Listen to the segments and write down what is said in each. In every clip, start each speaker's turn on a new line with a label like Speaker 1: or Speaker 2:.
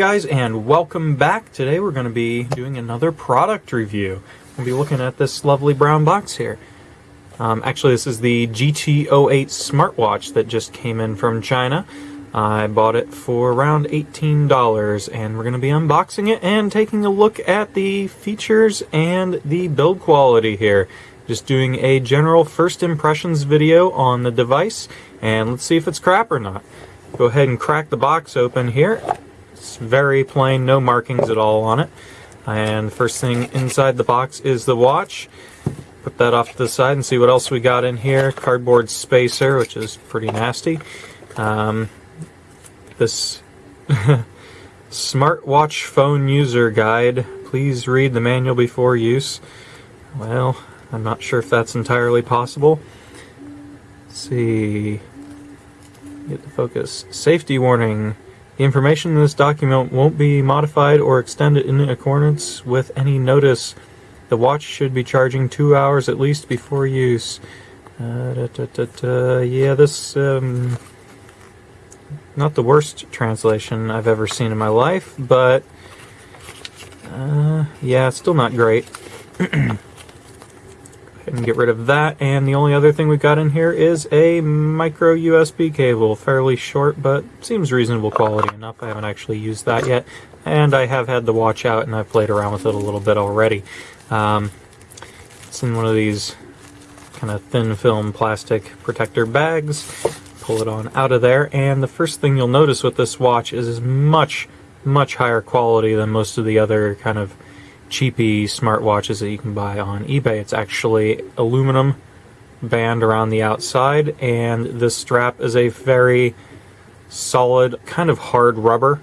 Speaker 1: guys and welcome back. Today we're going to be doing another product review. We'll be looking at this lovely brown box here. Um, actually this is the GT08 smartwatch that just came in from China. I bought it for around $18 and we're going to be unboxing it and taking a look at the features and the build quality here. Just doing a general first impressions video on the device and let's see if it's crap or not. Go ahead and crack the box open here. It's very plain, no markings at all on it. And first thing inside the box is the watch. Put that off to the side and see what else we got in here. Cardboard spacer, which is pretty nasty. Um, this smartwatch phone user guide. Please read the manual before use. Well, I'm not sure if that's entirely possible. Let's see. Get the focus. Safety warning. The information in this document won't be modified or extended in accordance with any notice. The watch should be charging two hours at least before use. Uh, da, da, da, yeah, this, um, not the worst translation I've ever seen in my life, but, uh, yeah, still not great. and get rid of that. And the only other thing we've got in here is a micro USB cable, fairly short, but seems reasonable quality enough. I haven't actually used that yet, and I have had the watch out and I've played around with it a little bit already. Um, it's in one of these kind of thin film plastic protector bags. Pull it on out of there, and the first thing you'll notice with this watch is much, much higher quality than most of the other kind of cheapy smartwatches that you can buy on eBay. It's actually aluminum band around the outside, and this strap is a very solid, kind of hard rubber.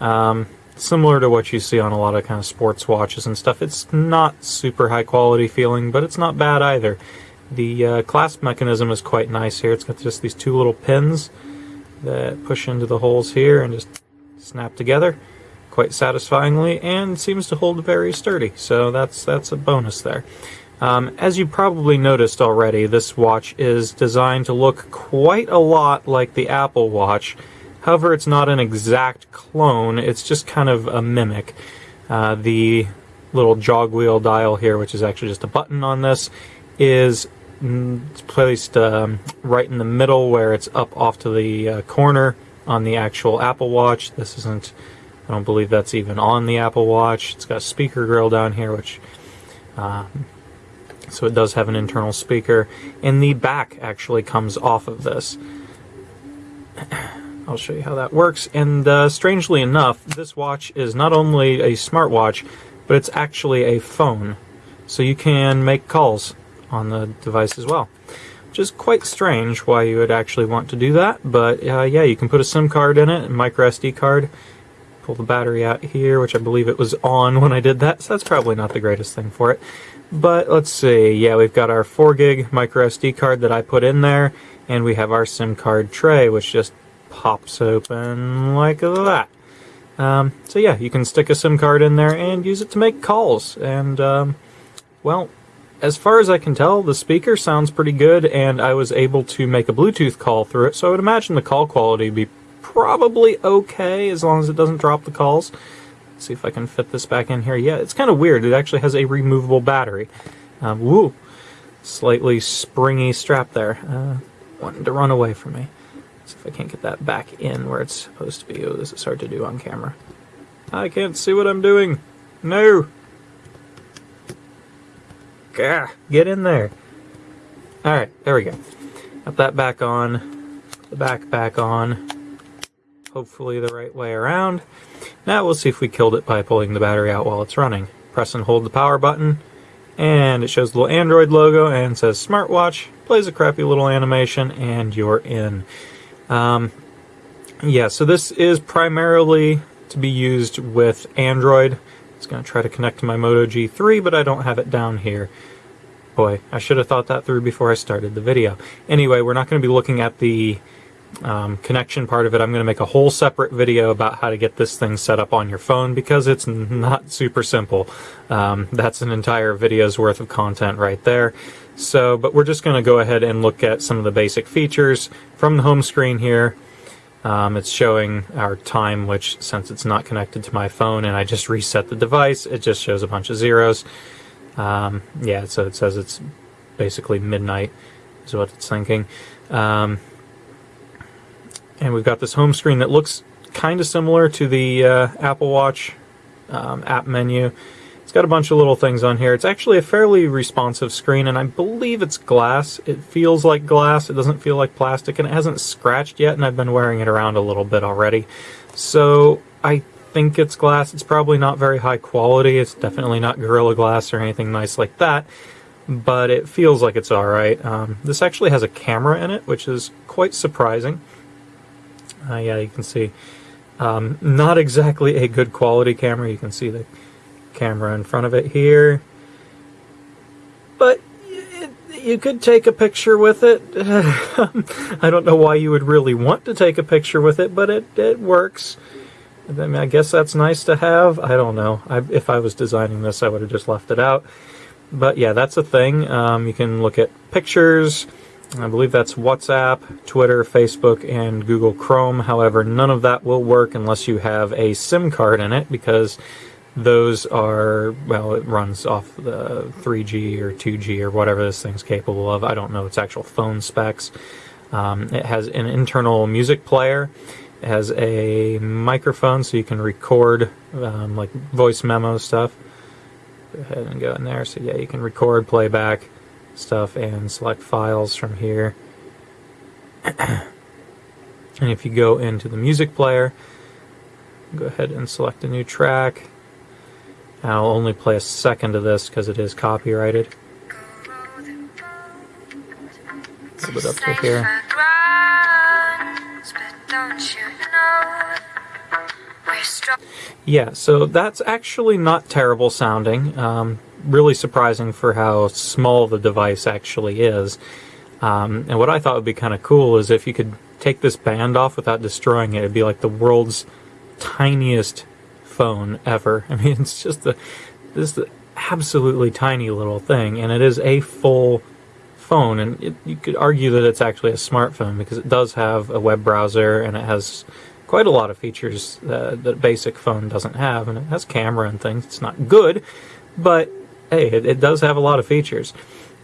Speaker 1: Um, similar to what you see on a lot of kind of sports watches and stuff. It's not super high quality feeling, but it's not bad either. The uh, clasp mechanism is quite nice here. It's got just these two little pins that push into the holes here and just snap together quite satisfyingly and seems to hold very sturdy. So that's that's a bonus there. Um, as you probably noticed already, this watch is designed to look quite a lot like the Apple Watch. However, it's not an exact clone, it's just kind of a mimic. Uh, the little jog wheel dial here, which is actually just a button on this, is placed um, right in the middle where it's up off to the uh, corner on the actual Apple Watch. This isn't I don't believe that's even on the Apple Watch. It's got a speaker grill down here, which uh, so it does have an internal speaker. And the back actually comes off of this. I'll show you how that works. And uh, strangely enough, this watch is not only a smartwatch, but it's actually a phone. So you can make calls on the device as well. Which is quite strange why you would actually want to do that. But uh, yeah, you can put a SIM card in it, a micro SD card, pull the battery out here, which I believe it was on when I did that, so that's probably not the greatest thing for it. But let's see, yeah, we've got our 4 gig micro SD card that I put in there, and we have our SIM card tray, which just pops open like that. Um, so yeah, you can stick a SIM card in there and use it to make calls. And, um, well, as far as I can tell, the speaker sounds pretty good, and I was able to make a Bluetooth call through it, so I would imagine the call quality would be probably okay as long as it doesn't drop the calls. Let's see if I can fit this back in here. Yeah, it's kind of weird. It actually has a removable battery. Um, woo! Slightly springy strap there. Uh, wanting to run away from me. See if I can't get that back in where it's supposed to be. Oh, this is hard to do on camera. I can't see what I'm doing. No! Gah, get in there. Alright, there we go. Got that back on. The back back on hopefully the right way around. Now we'll see if we killed it by pulling the battery out while it's running. Press and hold the power button, and it shows the little Android logo and says smartwatch, plays a crappy little animation, and you're in. Um, yeah, so this is primarily to be used with Android. It's going to try to connect to my Moto G3, but I don't have it down here. Boy, I should have thought that through before I started the video. Anyway, we're not going to be looking at the um, connection part of it, I'm going to make a whole separate video about how to get this thing set up on your phone because it's not super simple. Um, that's an entire video's worth of content right there. So, but we're just going to go ahead and look at some of the basic features from the home screen here. Um, it's showing our time, which since it's not connected to my phone and I just reset the device, it just shows a bunch of zeros. Um, yeah, so it says it's basically midnight is what it's thinking. Um, and we've got this home screen that looks kind of similar to the uh, Apple Watch um, app menu. It's got a bunch of little things on here. It's actually a fairly responsive screen, and I believe it's glass. It feels like glass. It doesn't feel like plastic, and it hasn't scratched yet, and I've been wearing it around a little bit already. So I think it's glass. It's probably not very high quality. It's definitely not Gorilla Glass or anything nice like that, but it feels like it's alright. Um, this actually has a camera in it, which is quite surprising. Uh, yeah, you can see. Um, not exactly a good quality camera. You can see the camera in front of it here. But it, you could take a picture with it. I don't know why you would really want to take a picture with it, but it, it works. I mean, I guess that's nice to have. I don't know. I, if I was designing this, I would have just left it out. But yeah, that's a thing. Um, you can look at pictures. I believe that's WhatsApp, Twitter, Facebook, and Google Chrome. However, none of that will work unless you have a SIM card in it because those are, well, it runs off the 3G or 2G or whatever this thing's capable of. I don't know its actual phone specs. Um, it has an internal music player. It has a microphone so you can record um, like voice memo stuff. Go ahead and go in there. So yeah, you can record playback stuff and select files from here. and if you go into the music player, go ahead and select a new track. I'll only play a second of this because it is copyrighted. A little bit up to here. Yeah, so that's actually not terrible sounding. Um, really surprising for how small the device actually is. Um, and what I thought would be kind of cool is if you could take this band off without destroying it, it'd be like the world's tiniest phone ever. I mean, it's just the this absolutely tiny little thing, and it is a full phone. And it, you could argue that it's actually a smartphone because it does have a web browser and it has quite a lot of features uh, that a basic phone doesn't have, and it has camera and things. It's not good, but hey, it, it does have a lot of features.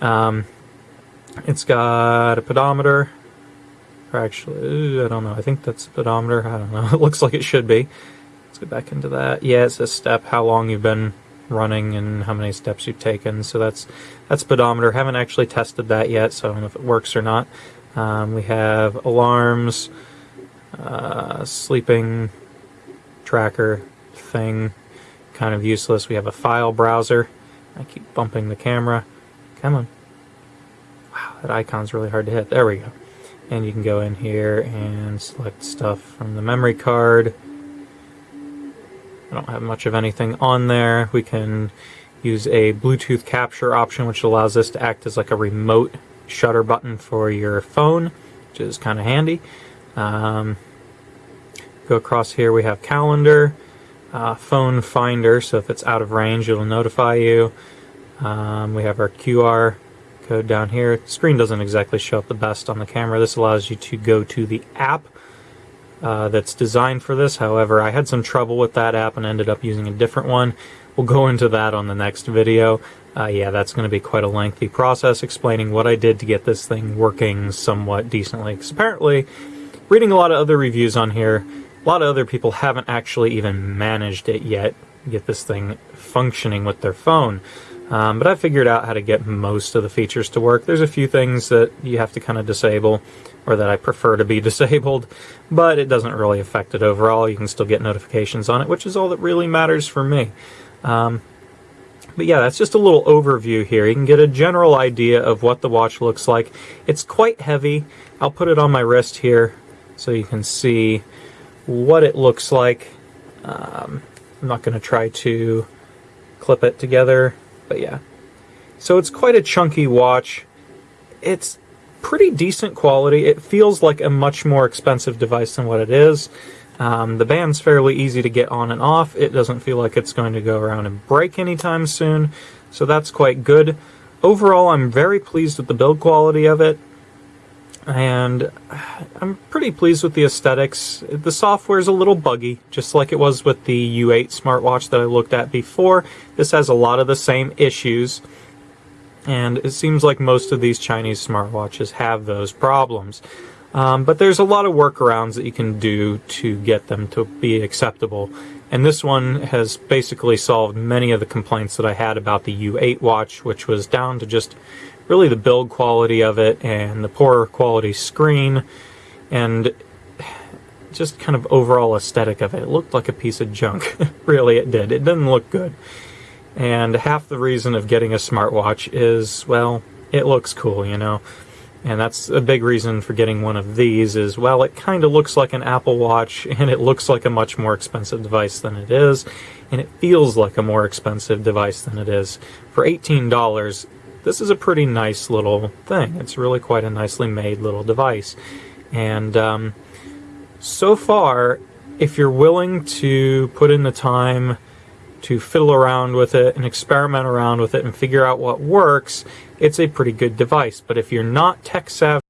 Speaker 1: Um, it's got a pedometer, or actually, I don't know. I think that's a pedometer. I don't know. It looks like it should be. Let's get back into that. Yeah, it's a step, how long you've been running and how many steps you've taken. So that's that's pedometer. Haven't actually tested that yet, so I don't know if it works or not. Um, we have alarms, uh, sleeping tracker thing, kind of useless. We have a file browser. I keep bumping the camera. Come on. Wow, that icon's really hard to hit. There we go. And you can go in here and select stuff from the memory card. I don't have much of anything on there. We can use a Bluetooth capture option, which allows this to act as like a remote shutter button for your phone, which is kind of handy. Um, go across here, we have calendar uh, phone finder, so if it's out of range, it'll notify you. Um, we have our QR code down here. The screen doesn't exactly show up the best on the camera. This allows you to go to the app uh, that's designed for this. However, I had some trouble with that app and ended up using a different one. We'll go into that on the next video. Uh, yeah, that's going to be quite a lengthy process explaining what I did to get this thing working somewhat decently. Because apparently, reading a lot of other reviews on here, a lot of other people haven't actually even managed it yet, get this thing functioning with their phone. Um, but I figured out how to get most of the features to work. There's a few things that you have to kind of disable, or that I prefer to be disabled, but it doesn't really affect it overall. You can still get notifications on it, which is all that really matters for me. Um, but yeah, that's just a little overview here. You can get a general idea of what the watch looks like. It's quite heavy. I'll put it on my wrist here so you can see what it looks like. Um, I'm not going to try to clip it together, but yeah. So it's quite a chunky watch. It's pretty decent quality. It feels like a much more expensive device than what it is. Um, the band's fairly easy to get on and off. It doesn't feel like it's going to go around and break anytime soon, so that's quite good. Overall, I'm very pleased with the build quality of it. And I'm pretty pleased with the aesthetics. The software is a little buggy, just like it was with the U8 smartwatch that I looked at before. This has a lot of the same issues, and it seems like most of these Chinese smartwatches have those problems. Um, but there's a lot of workarounds that you can do to get them to be acceptable. And this one has basically solved many of the complaints that I had about the U8 watch, which was down to just really the build quality of it and the poor quality screen and just kind of overall aesthetic of it. It looked like a piece of junk. really, it did. It didn't look good. And half the reason of getting a smartwatch is, well, it looks cool, you know. And that's a big reason for getting one of these is, well, it kind of looks like an Apple Watch and it looks like a much more expensive device than it is. And it feels like a more expensive device than it is. For $18, this is a pretty nice little thing. It's really quite a nicely made little device. And um, so far, if you're willing to put in the time to fiddle around with it and experiment around with it and figure out what works, it's a pretty good device. But if you're not tech savvy,